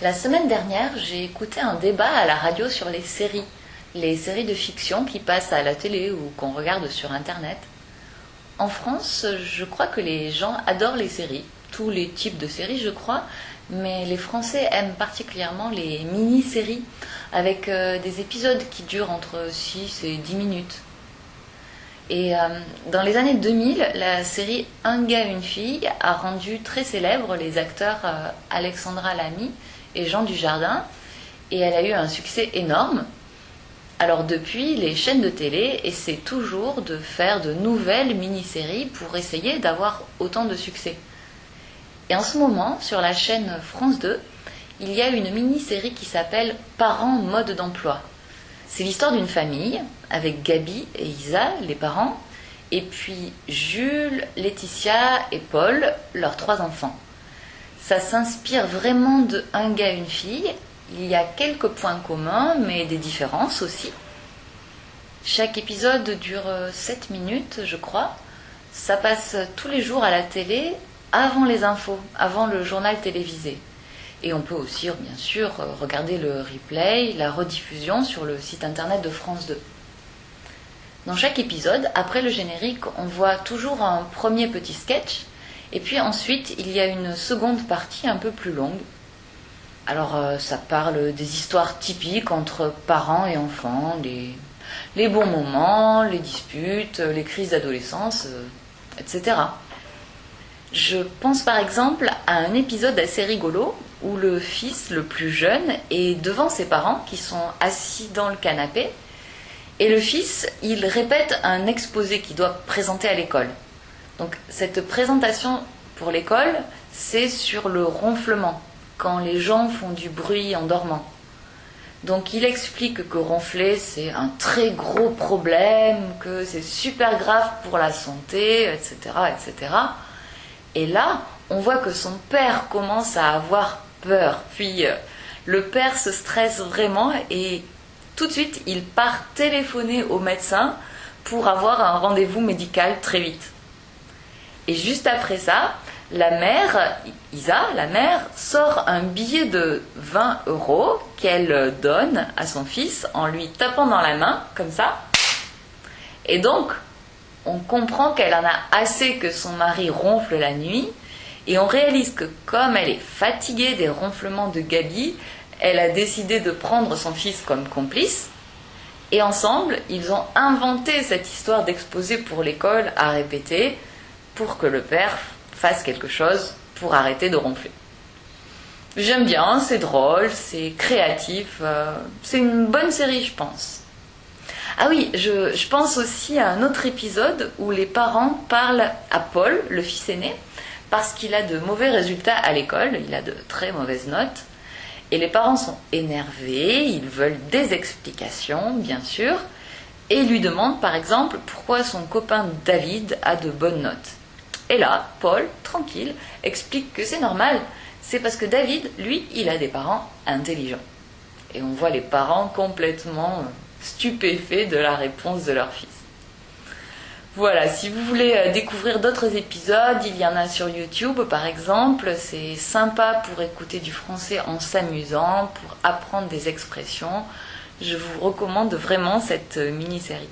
La semaine dernière, j'ai écouté un débat à la radio sur les séries, les séries de fiction qui passent à la télé ou qu'on regarde sur Internet. En France, je crois que les gens adorent les séries, tous les types de séries, je crois, mais les Français aiment particulièrement les mini-séries, avec euh, des épisodes qui durent entre 6 et 10 minutes. Et euh, dans les années 2000, la série Un gars, une fille a rendu très célèbres les acteurs euh, Alexandra Lamy et Jean Dujardin, et elle a eu un succès énorme. Alors depuis, les chaînes de télé essaient toujours de faire de nouvelles mini-séries pour essayer d'avoir autant de succès. Et en ce moment, sur la chaîne France 2, il y a une mini-série qui s'appelle Parents mode d'emploi. C'est l'histoire d'une famille avec Gabi et Isa, les parents, et puis Jules, Laetitia et Paul, leurs trois enfants. Ça s'inspire vraiment de Un gars, une fille. Il y a quelques points communs, mais des différences aussi. Chaque épisode dure 7 minutes, je crois. Ça passe tous les jours à la télé avant les infos, avant le journal télévisé. Et on peut aussi, bien sûr, regarder le replay, la rediffusion sur le site internet de France 2. Dans chaque épisode, après le générique, on voit toujours un premier petit sketch, et puis ensuite il y a une seconde partie un peu plus longue. Alors euh, ça parle des histoires typiques entre parents et enfants, les, les bons moments, les disputes, les crises d'adolescence, euh, etc. Je pense par exemple à un épisode assez rigolo où le fils le plus jeune est devant ses parents qui sont assis dans le canapé et le fils il répète un exposé qu'il doit présenter à l'école. Donc cette présentation pour l'école c'est sur le ronflement quand les gens font du bruit en dormant. Donc il explique que ronfler c'est un très gros problème, que c'est super grave pour la santé, etc. etc. Et là, on voit que son père commence à avoir peur. Puis euh, le père se stresse vraiment et tout de suite, il part téléphoner au médecin pour avoir un rendez-vous médical très vite. Et juste après ça, la mère, Isa, la mère, sort un billet de 20 euros qu'elle donne à son fils en lui tapant dans la main, comme ça. Et donc, on comprend qu'elle en a assez que son mari ronfle la nuit, et on réalise que comme elle est fatiguée des ronflements de Gabi, elle a décidé de prendre son fils comme complice, et ensemble, ils ont inventé cette histoire d'exposé pour l'école à répéter pour que le père fasse quelque chose pour arrêter de ronfler. J'aime bien, c'est drôle, c'est créatif, euh, c'est une bonne série, je pense. Ah oui, je, pense aussi à un autre épisode où les parents parlent à Paul, le fils aîné, parce qu'il a de mauvais résultats à l'école, il a de très mauvaises notes. Et les parents sont énervés, ils veulent des explications, bien sûr, et lui demandent par exemple pourquoi son copain David a de bonnes notes. Et là, Paul, tranquille, explique que c'est normal, c'est parce que David, lui, il a des parents intelligents. Et on voit les parents complètement euh, stupéfaits de la réponse de leur fils. Voilà, si vous voulez euh, découvrir d'autres épisodes, il y en a sur YouTube par exemple. C'est sympa pour écouter du français en s'amusant, pour apprendre des expressions. Je vous recommande vraiment cette euh, mini-série.